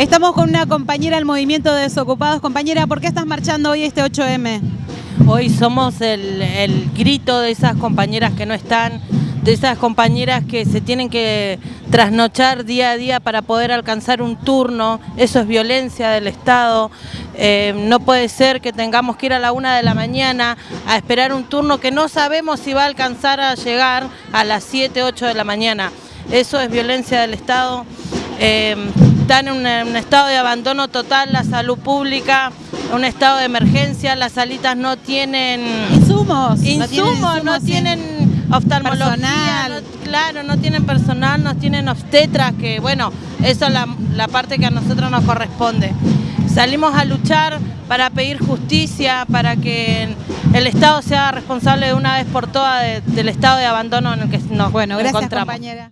Estamos con una compañera del Movimiento de Desocupados. Compañera, ¿por qué estás marchando hoy este 8M? Hoy somos el, grito de esas compañeras que no están, de esas compañeras que se tienen que trasnochar día a día para poder alcanzar un turno, eso es violencia del Estado, eh, no puede ser que tengamos que ir a la una de la mañana a esperar un turno que no sabemos si va a alcanzar a llegar a las 7, 8 de la mañana, eso es violencia del Estado, eh, están en un, estado de abandono total la salud pública, un estado de emergencia, las salitas no tienen Insumos. insumos, no tienen, oftalmología, Personal. no- claro, no tienen personal, no tienen obstetras, que bueno, eso es la, la parte que a nosotros nos corresponde. Salimos a luchar para pedir justicia, para que el Estado sea responsable de una vez por todas de- del estado de abandono en el que nos Bueno, gracias encontramos. compañera.